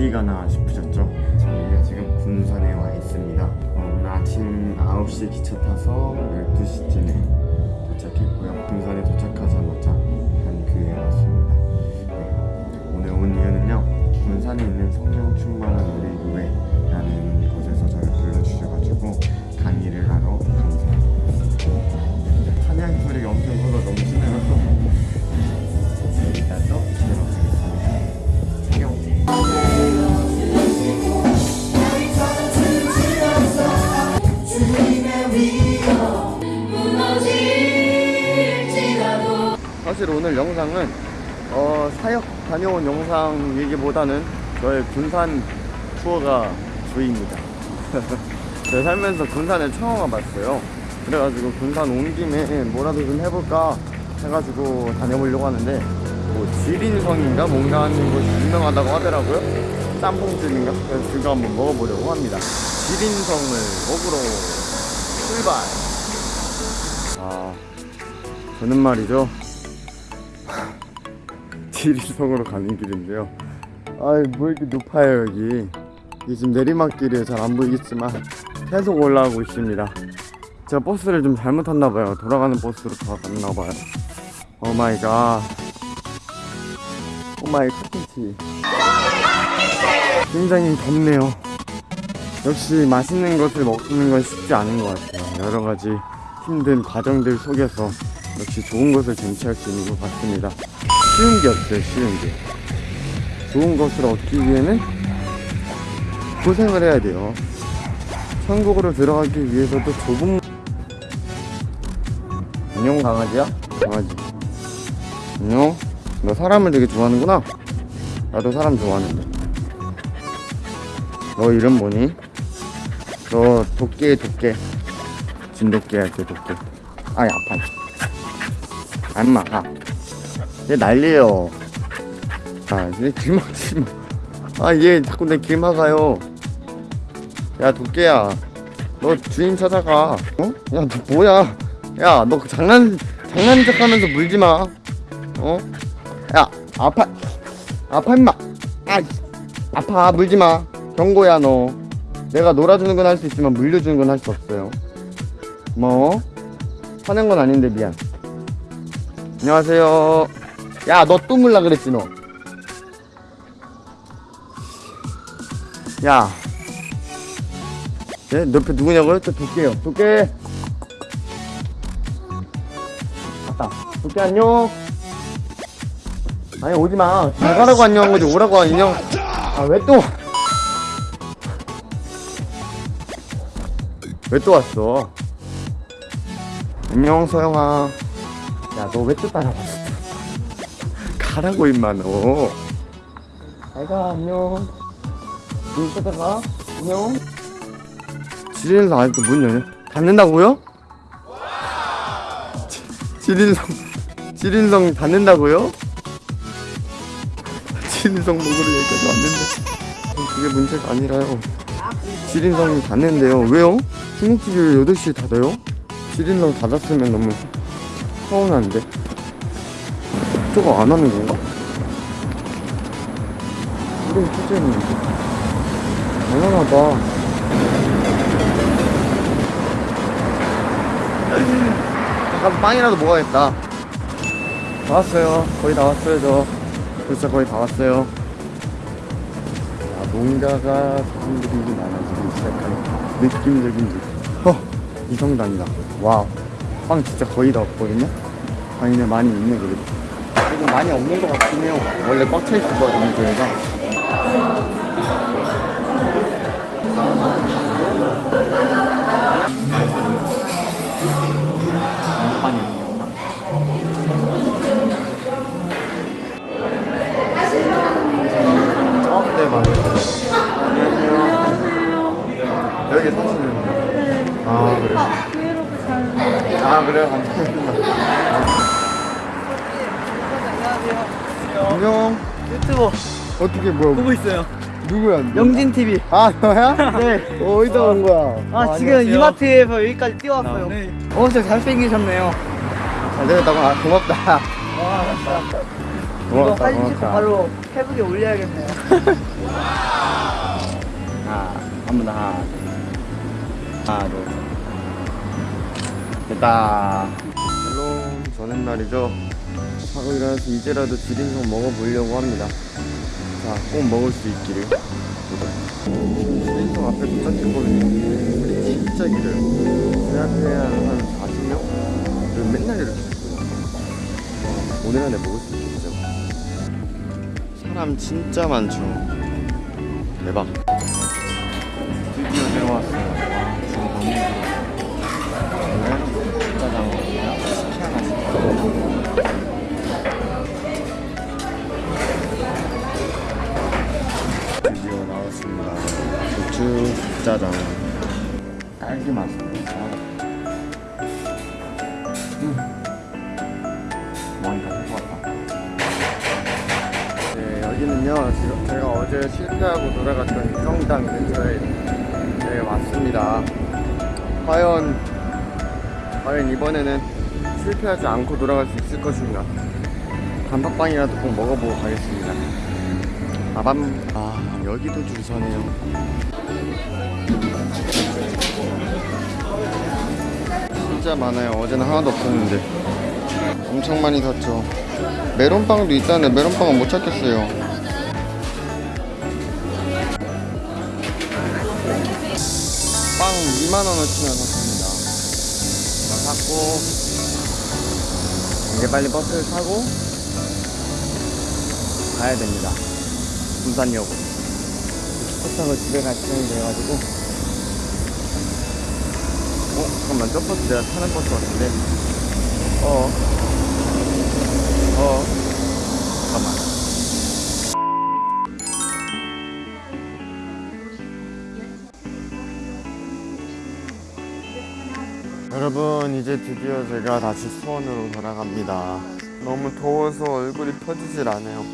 어디 가나 싶으셨죠? 저희가 지금 군산에 와 있습니다. 어, 오늘 아침 9시 기차 타서 12시쯤에 도착했고요. 군산에 도착하자마자 한교에 왔습니다. 네, 오늘 온 이유는요. 군산에 있는 성령 충만한 우리 교회라는 사실 오늘 영상은 어, 사역 다녀온 영상이기보다는 저의 군산 투어가 주입니다. 제가 살면서 군산에 처음 와봤어요. 그래가지고 군산 온 김에 뭐라도 좀 해볼까 해가지고 다녀보려고 하는데 뭐 지린성인가 뭔가 하는 곳이 유명하다고 하더라고요. 짬뽕집인가? 그래서 그거 한번 먹어보려고 합니다. 지린성을 먹으러 출발! 아, 저는 말이죠. 지리성으로 가는 길인데요. 아이 뭐 이렇게 높아요 여기. 이게 지금 내리막길이에요. 잘안 보이겠지만 계속 올라가고 있습니다. 제가 버스를 좀 잘못 탔나봐요. 돌아가는 버스로 돌아갔나봐요. Oh my god. Oh my gosh. 굉장히 덥네요. 역시 맛있는 것을 먹는 건 쉽지 않은 것 같아요. 여러 가지 힘든 과정들 속에서 역시 좋은 것을 쟁취할 수 있는 것 같습니다. 쉬운 게 없어요, 쉬운 게. 좋은 것을 얻기 위해는 고생을 해야 돼요. 천국으로 들어가기 위해서도 좁은 안녕 강아지야? 강아지 안녕 너 사람을 되게 좋아하는구나 나도 사람 좋아하는데 너 이름 뭐니? 너 도끼에 도끼 진돗개 할게 도끼 아이 아파 안마 가. 얘 난리에요. 아얘 길 막지 마아얘 자꾸 내 길 막아요. 야 도끼야. 너 주인 찾아가. 어? 야너 뭐야? 야 너 장난 장난인 척하면서 물지 마. 어? 야 아파. 아파 임마. 아 아파. 물지 마. 경고야 너. 내가 놀아주는 건 할 수 있지만 물려주는 건 할 수 없어요. 뭐 화낸 건 아닌데 미안. 안녕하세요 야너또 물라 그랬지 너 야, 네, 옆에 누구냐고요? 저 도깨요. 도깨. 갔다. 도깨 안녕. 아니 오지 마. 잘 가라고 안녕 한 거지. 오라고 안녕. 아 왜 또? 왜 또 왔어? 안녕 소영아. 야 너 왜 또 따라왔어? 가라고 임마 너. 잘가 안녕. 문 닫아가 안녕. 지린성 아직도 문 열려? 닫는다고요? 지- 지린성 지린성 닫는다고요? 지린성 먹으러 여기까지 왔는데 그게 문제가 아니라요 지린성이 닫는데요 왜요? 중국집이 왜 8시에 닫아요? 지린성 닫았으면 너무 서운한데 저거 안 하는 건가? 이런 투쟁이 당연하다. 잠깐 빵이라도 먹어야겠다. 다 왔어요. 거의 다 왔어요 저 진짜 거의 다 왔어요. 아, 뭔가가 사람들이 많아지기 시작한 느낌적인 느낌 허 이성당이다. 와빵 진짜 거의 다 없거든요? 아니네 많이 있네 그래도 조금 많이 없는 것 같긴 해요 원래 꽉 차 있었거든요 저희가 어? 네 맞아요 안녕하세요 여기 사시는 분? 아 그래요? 브이로그 잘아 그래요? 감사합니다 안녕 유튜버 어떻게 뭐야 보고 있어요. 누구야? 영진 TV. 아 너야? 네. 어디다 온 거야? 아, 지금 이마트에서 여기까지 뛰어왔어요. 네. 어, 진짜 잘생기셨네요. 잘 되겠다고 아, 고맙다 와, 진짜. 이거 고맙다, 사진 찍고. 바로 페북에 올려야겠네요. 하나, 한번 더 하나. 하나, 둘. 됐다. 저는 말이죠. 하고 일어나서 이제라도 지린성 먹어보려고 합니다. 자, 꼭 먹을 수 있기를. 지린성 앞에 도착했거든요. 우리 진짜 길어요. 제 앞에 한 40명? 그리고 맨날 이렇게 있거든요. 오늘 안에 먹을 수 있겠죠. 사람 진짜 많죠. 대박. 드디어 내려왔어요. 와, 지금 너무 힘들어. 짜장. 딸기 맛. 음. 많이 다것 같다. 네, 여기는요, 지금 제가 어제 실패하고 돌아갔던 성당 근처에 네, 왔습니다. 과연, 과연 이번에는 실패하지 않고 돌아갈 수 있을 것인가? 단팥빵이라도 꼭 먹어보고 가겠습니다. 아밤, 아, 여기도 줄 서네요. 진짜 많아요. 어제는 하나도 없었는데. 엄청 많이 샀죠. 메론빵도 있다는데 메론빵은 못 찾겠어요. 빵 2만원어치나 샀습니다. 다 샀고, 이제 빨리 버스를 타고 가야 됩니다. 버스 타고 집에 갈 시간이 돼가지고. 어, 잠깐만, 저 버스 내가 타는 버스 같은데. 어. 어. 잠깐만. 여러분 이제 드디어 제가 다시 수원으로 돌아갑니다. 너무 더워서 얼굴이 펴지질 않아요.